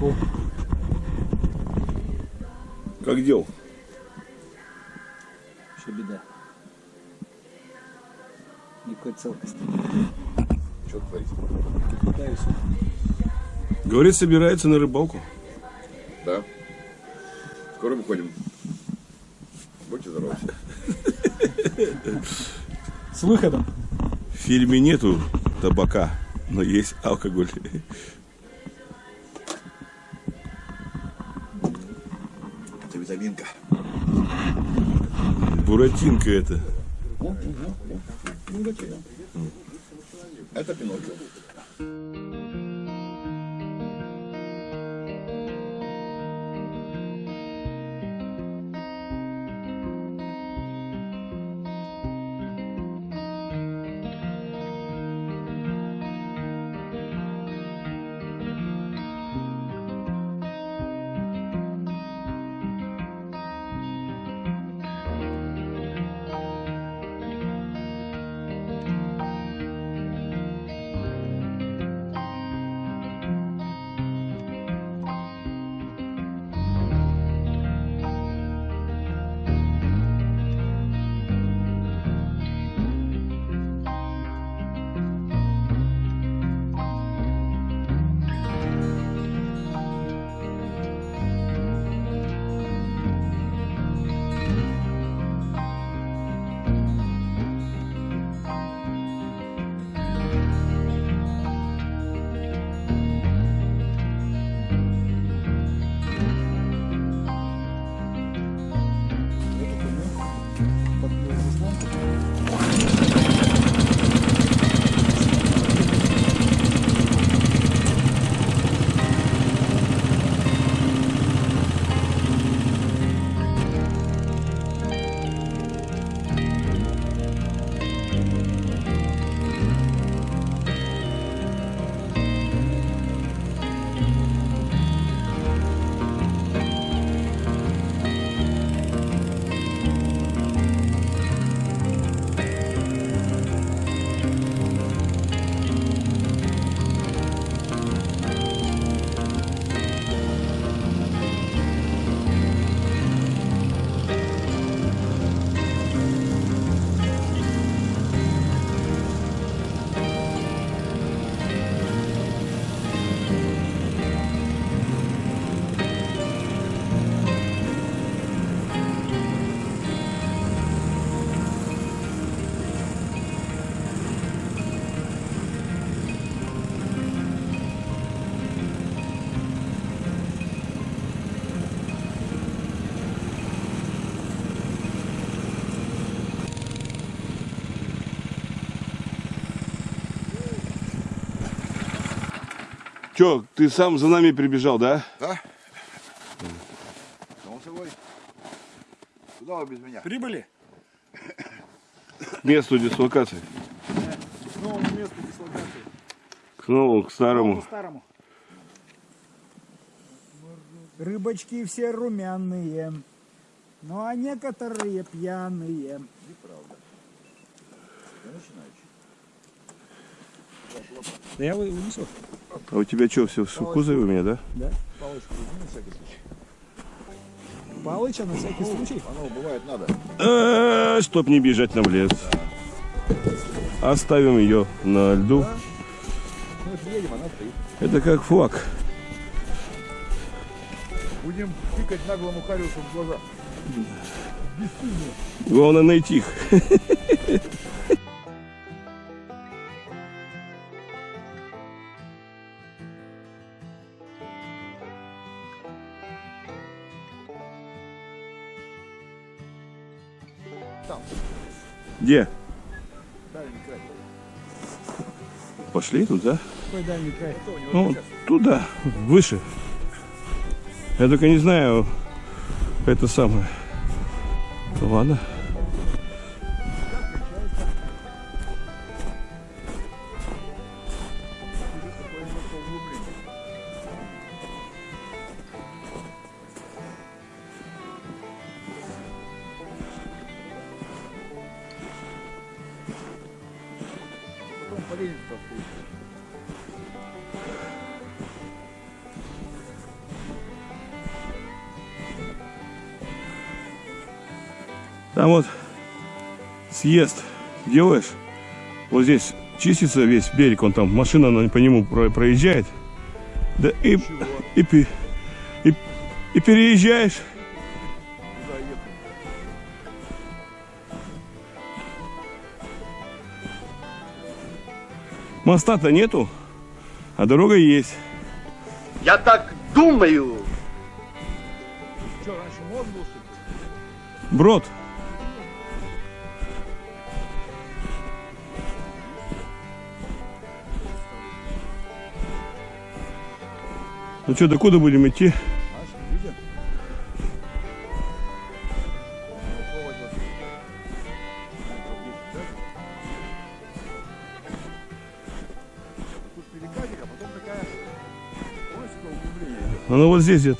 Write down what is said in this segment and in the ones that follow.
рыбалку. Как дел? Что беда? Никакой целкости. Что творить? Пытаюсь. Говорит, собирается на рыбалку. Да. Скоро выходим. Будьте здоровы. С выходом. В фильме нету табака, но есть алкоголь. Буратинка это. Это Пиноккио. Че, ты сам за нами прибежал, да? Да? Само собой. Куда вы без меня? Прибыли? К месту дислокации. К новому месту дислокации. К новому, к старому. старому. Рыбочки все румяные, ну а некоторые пьяные. Да я вы- вынесу. А у тебя что, все в кузове у меня, да? Да. Палочку возьми на всякий случай. Палыча на всякий случай. Оно бывает надо. А, Чтоб не бежать нам в лес. Оставим ее на льду. Ну, вот едем, она стоит. Это как флаг. Будем тыкать наглому Хариусу в глаза. Главное найти их. Там, Где? дальний край. Пошли туда. Какой дальний край? Ну, туда, выше. Я только не знаю, это самое. Ладно. Там вот съезд делаешь, вот здесь чистится весь берег, он там, машина на- по нему про- проезжает, да и, и, пе- и, и переезжаешь. Моста-то нету, а дорога есть. Я так думаю. Что, раньше мост был, что ли? Брод. Ну что, докуда будем идти? Видим? Попробовать вот. Метров 10,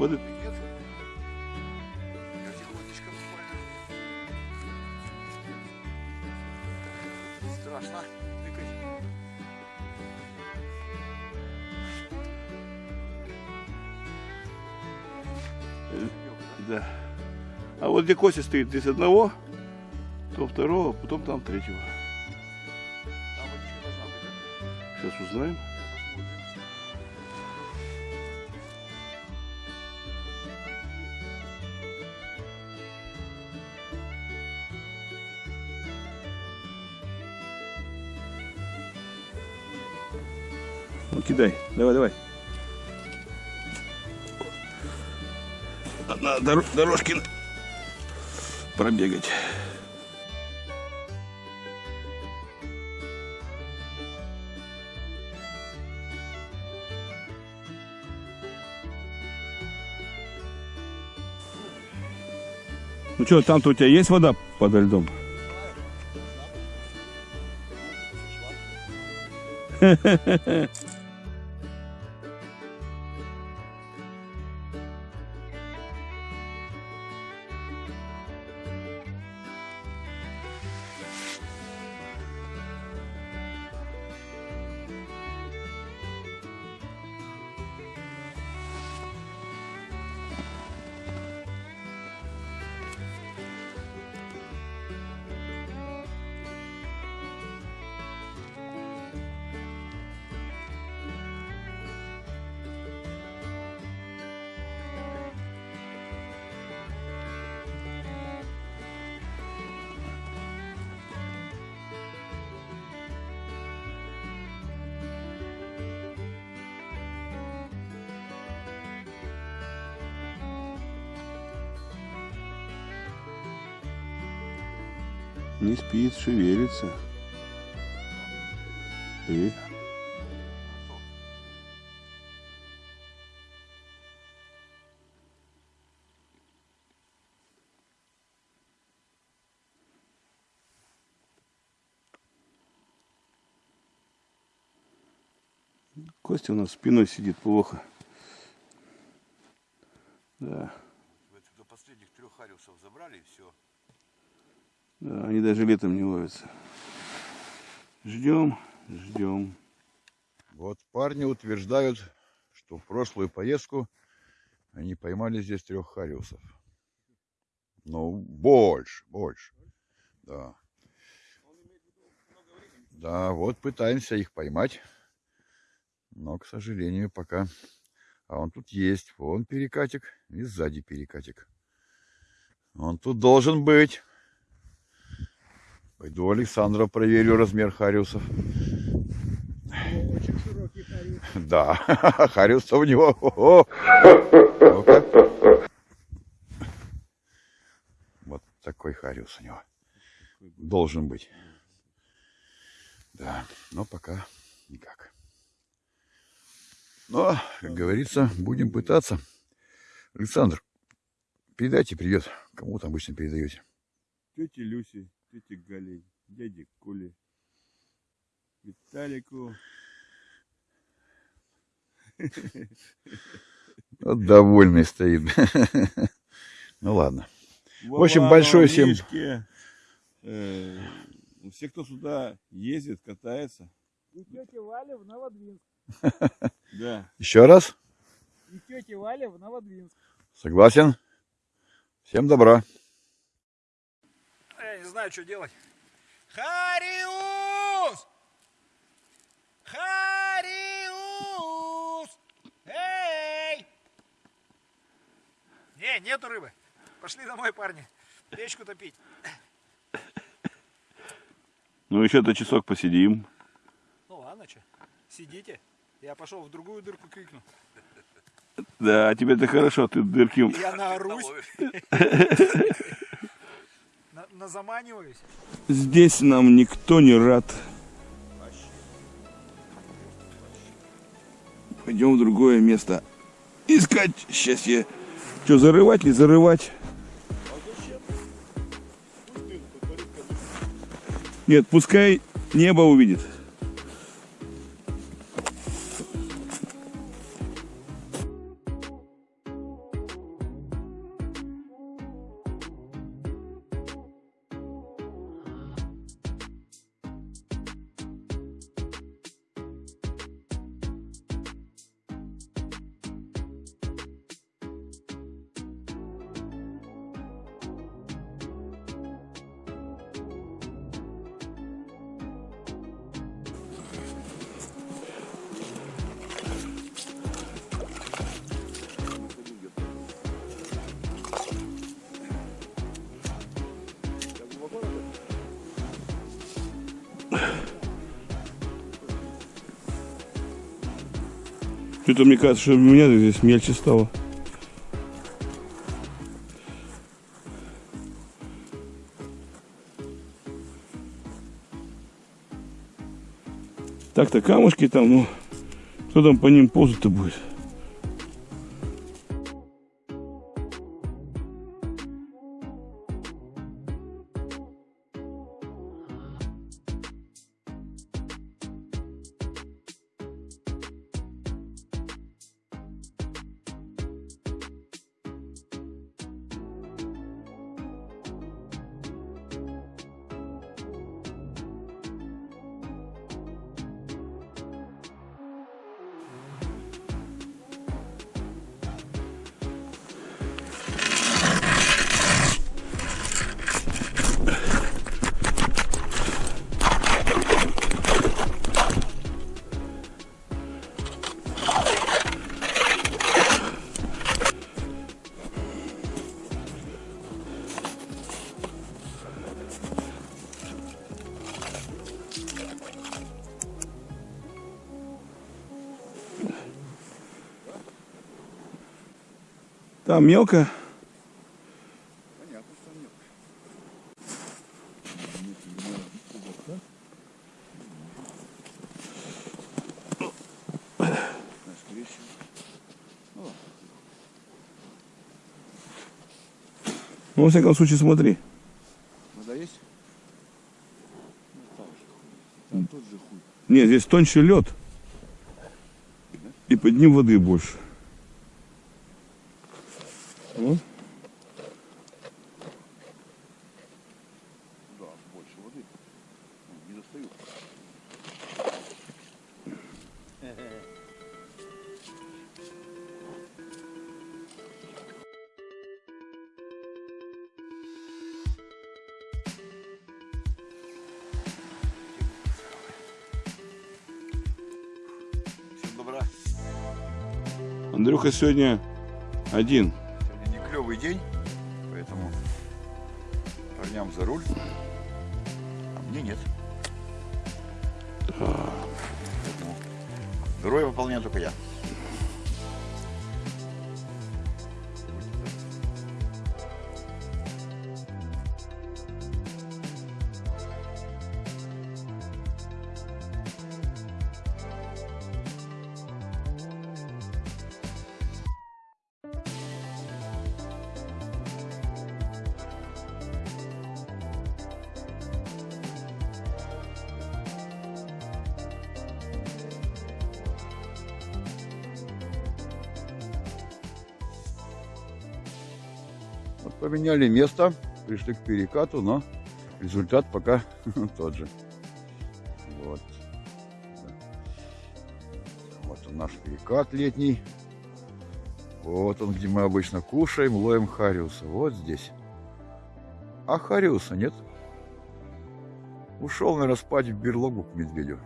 Вот это-. Страшно. Да. А вот где Костя стоит, здесь одного, то второго, потом там третьего. Сейчас узнаем. Кидай. Давай, давай. На дор- дорожке пробегать. Ну что, там-то у тебя есть вода под льдом? Не спит, шевелится. И? Костя у нас спиной сидит плохо. Да. Вот до последних трех хариусов забрали и все. Да, они даже летом не ловятся. Ждем, ждем. Вот парни утверждают, что в прошлую поездку они поймали здесь трех хариусов. Ну, больше, больше. Да. Да, вот пытаемся их поймать. Но, к сожалению, пока... А он тут есть. Вон перекатик и сзади перекатик. Он тут должен быть. Пойду Александра проверю размер хариусов. Да, Хариус у него. Вот такой Хариус у него. Должен быть. Да, но пока никак. Но, как говорится, будем пытаться. Александр, передайте привет. Кому там обычно передаете? Тете Люсе, тете Гале, дяде Коле, Виталику. Вот довольный стоит. Ну ладно. В общем, большое всем- э, все, кто сюда ездит, катается. И тетя Валя в Новодвинск. Да. Еще раз. И тетя Валя в Новодвинск. Согласен. Всем добра. Знаю, что делать. Хариус! Хариус! Эй! Не, нету рыбы. Пошли домой, парни. Печку топить. Ну, еще-то часок посидим. Ну ладно, что. Сидите. Я пошел в другую дырку крикну. Да, тебе-то хорошо, ты дырки... Я наорусь. На- Назаманиваюсь. Здесь нам никто не рад. Пойдем в другое место. Искать счастье. Что, зарывать, не зарывать? Нет, пускай небо увидит. Что-то мне кажется, что у меня здесь мельче стало. Так-то камушки там, ну, кто там по ним ползать-то будет? Там мелко. Ну, во всяком случае, смотри. Вода есть? Нет, здесь тоньше лед. И под ним воды больше. Андрюха сегодня один. Сегодня не клевый день, поэтому парням за руль, а мне нет. Поэтому Героя выполняю только я. Поменяли место, пришли к перекату, но результат пока тот же. Вот. Вот он наш перекат летний. Вот он, где мы обычно кушаем, ловим хариуса. Вот здесь. А хариуса нет. Ушел, наверное, спать в берлогу к медведю.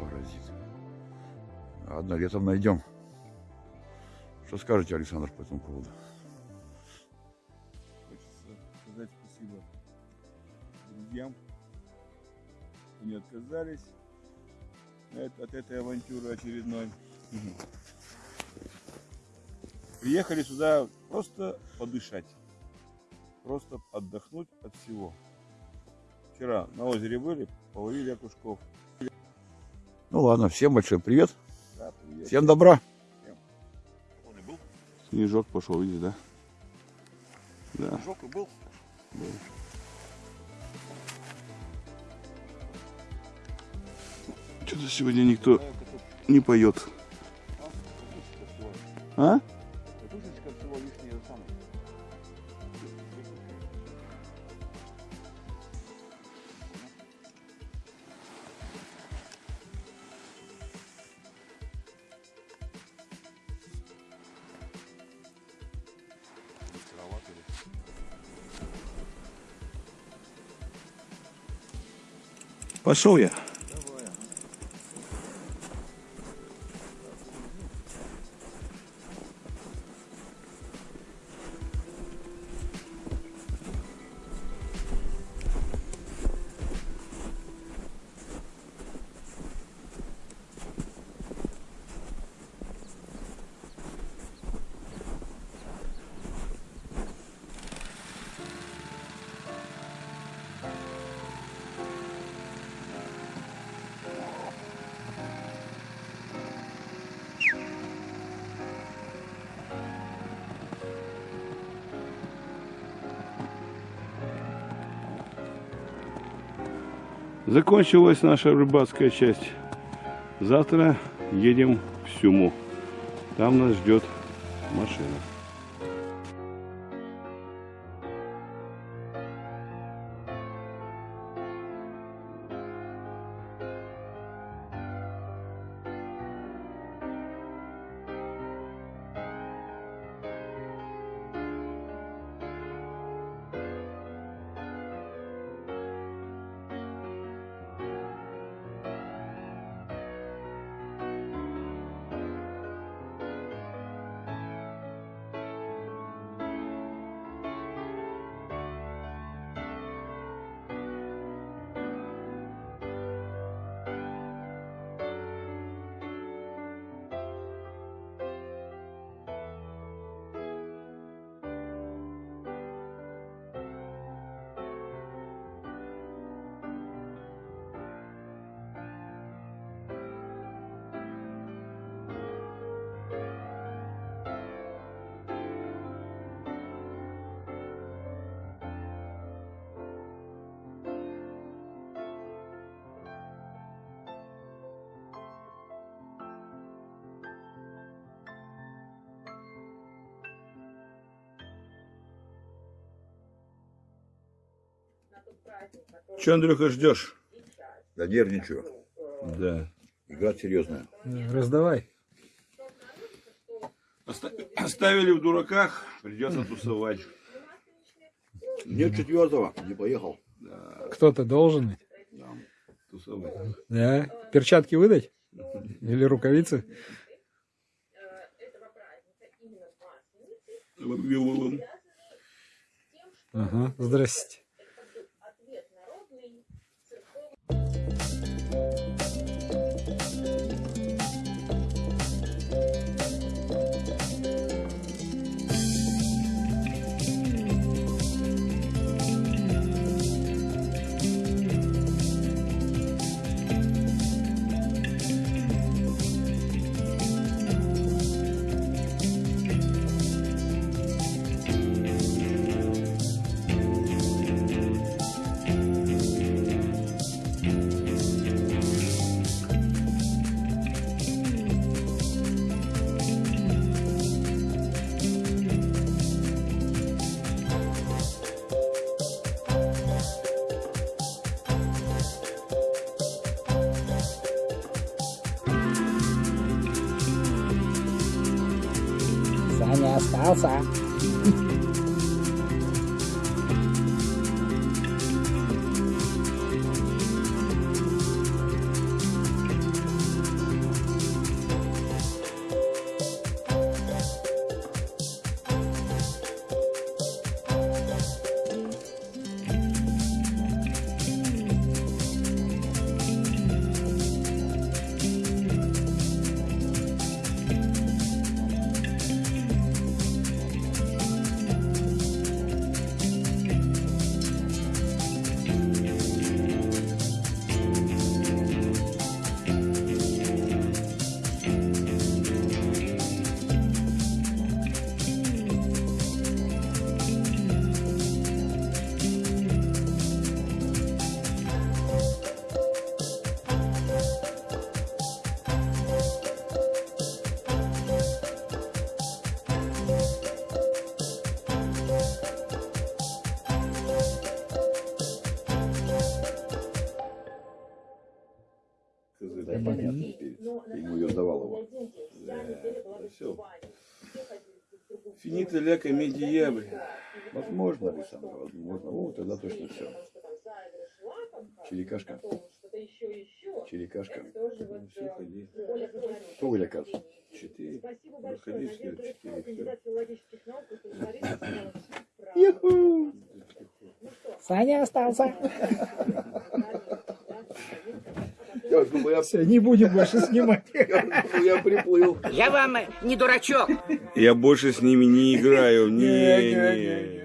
Паразит. Ладно, летом найдем. Что скажете, Александр, по этому поводу? Спасибо друзьям, что не отказались от, от этой авантюры очередной. Приехали сюда просто подышать, просто отдохнуть от всего. Вчера на озере были, половили окушков. Ну ладно, всем большой привет. Да, привет. Всем добра. Он и был. Снежок пошел, видишь, да? Да. И был. Что-то сегодня никто не поет. А? Пошел я. Закончилась наша рыбацкая часть. Завтра едем в Сюму. Там нас ждет машина. Че, Андрюха, ждешь? Да нервничаю. Да. Игра серьезная. Раздавай. Оста- Оставили в дураках, придется тусовать. Нет четвертого, не поехал. Кто-то должен. ведь. Тусовать. Да. Перчатки выдать? Или рукавицы? Ага. Здрасте. Саня остался. Финита ля комедия дьяволь. Возможно, Александр, возможно. О, тогда точно все. Черекашка. Черекашка. Все, ходи. Вы, оказывается? Четыре. Выходи, все, четыре. Юху! Саня остался. Я думаю, я, Все, не будем больше снимать. я, думаю, я приплыл. Я вам не дурачок. Я больше с ними не играю. Не, Не.